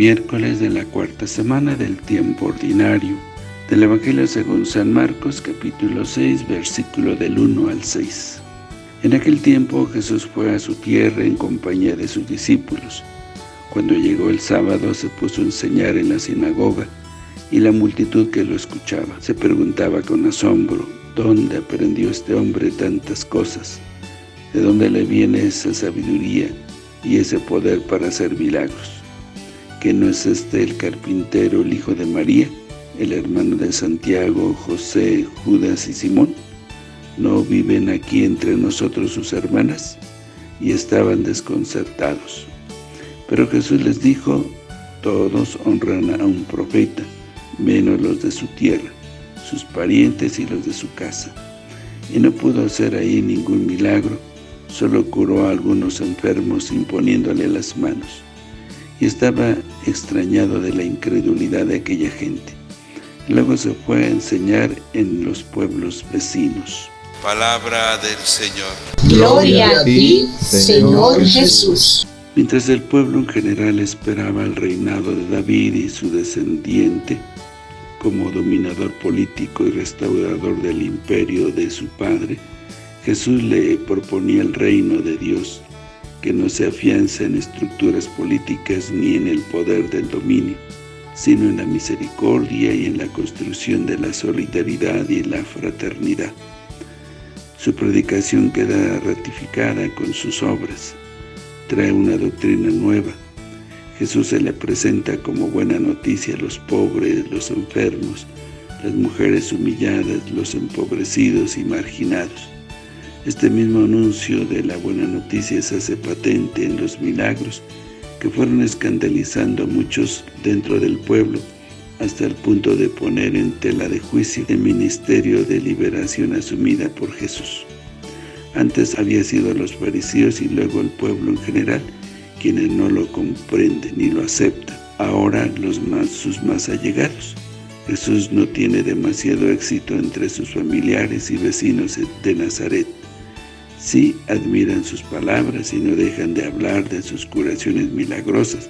miércoles de la cuarta semana del tiempo ordinario, del Evangelio según San Marcos, capítulo 6, versículo del 1 al 6. En aquel tiempo Jesús fue a su tierra en compañía de sus discípulos. Cuando llegó el sábado se puso a enseñar en la sinagoga, y la multitud que lo escuchaba se preguntaba con asombro, ¿dónde aprendió este hombre tantas cosas? ¿De dónde le viene esa sabiduría y ese poder para hacer milagros? ¿Que no es este el carpintero, el hijo de María, el hermano de Santiago, José, Judas y Simón? ¿No viven aquí entre nosotros sus hermanas? Y estaban desconcertados. Pero Jesús les dijo, todos honran a un profeta, menos los de su tierra, sus parientes y los de su casa. Y no pudo hacer ahí ningún milagro, solo curó a algunos enfermos imponiéndole las manos y estaba extrañado de la incredulidad de aquella gente. Luego se fue a enseñar en los pueblos vecinos. Palabra del Señor. Gloria a ti, Señor Jesús. Mientras el pueblo en general esperaba el reinado de David y su descendiente como dominador político y restaurador del imperio de su padre, Jesús le proponía el reino de Dios que no se afianza en estructuras políticas ni en el poder del dominio, sino en la misericordia y en la construcción de la solidaridad y la fraternidad. Su predicación queda ratificada con sus obras, trae una doctrina nueva. Jesús se le presenta como buena noticia a los pobres, los enfermos, las mujeres humilladas, los empobrecidos y marginados. Este mismo anuncio de la buena noticia se hace patente en los milagros que fueron escandalizando a muchos dentro del pueblo hasta el punto de poner en tela de juicio el ministerio de liberación asumida por Jesús. Antes había sido los fariseos y luego el pueblo en general quienes no lo comprenden ni lo aceptan. Ahora los sus más allegados. Jesús no tiene demasiado éxito entre sus familiares y vecinos de Nazaret. Sí admiran sus palabras y no dejan de hablar de sus curaciones milagrosas,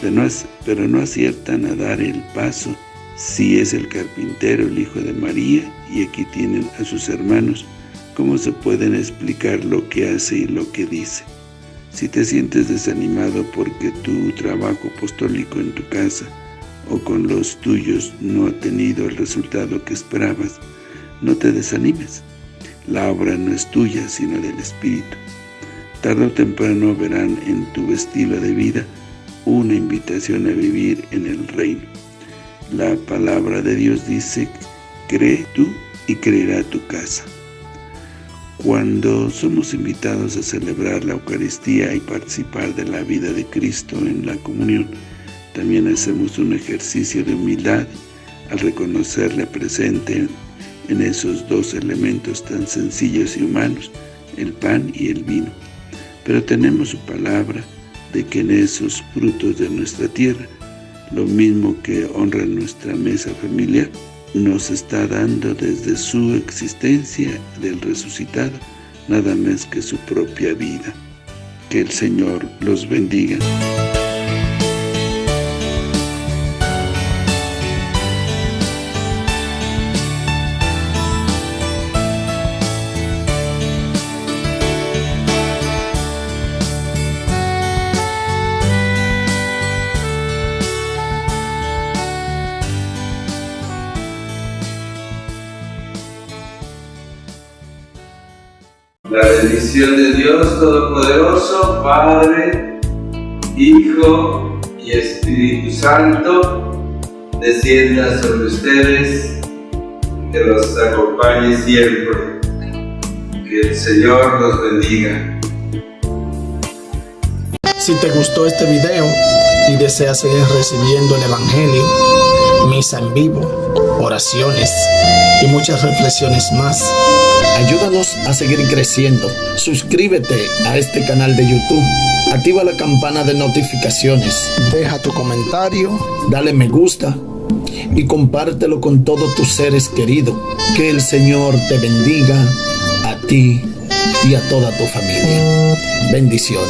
pero no, pero no aciertan a dar el paso si es el carpintero, el hijo de María, y aquí tienen a sus hermanos, ¿cómo se pueden explicar lo que hace y lo que dice? Si te sientes desanimado porque tu trabajo apostólico en tu casa o con los tuyos no ha tenido el resultado que esperabas, no te desanimes. La obra no es tuya, sino del Espíritu. Tarde o temprano verán en tu estilo de vida una invitación a vivir en el reino. La palabra de Dios dice, cree tú y creerá tu casa. Cuando somos invitados a celebrar la Eucaristía y participar de la vida de Cristo en la comunión, también hacemos un ejercicio de humildad al reconocerle presente en esos dos elementos tan sencillos y humanos, el pan y el vino. Pero tenemos su palabra de que en esos frutos de nuestra tierra, lo mismo que honra nuestra mesa familiar, nos está dando desde su existencia del resucitado, nada más que su propia vida. Que el Señor los bendiga. La bendición de Dios Todopoderoso, Padre, Hijo y Espíritu Santo, descienda sobre ustedes, que los acompañe siempre. Que el Señor los bendiga. Si te gustó este video y deseas seguir recibiendo el Evangelio, misa en vivo, oraciones y muchas reflexiones más, Ayúdanos a seguir creciendo. Suscríbete a este canal de YouTube. Activa la campana de notificaciones. Deja tu comentario. Dale me gusta. Y compártelo con todos tus seres queridos. Que el Señor te bendiga a ti y a toda tu familia. Bendiciones.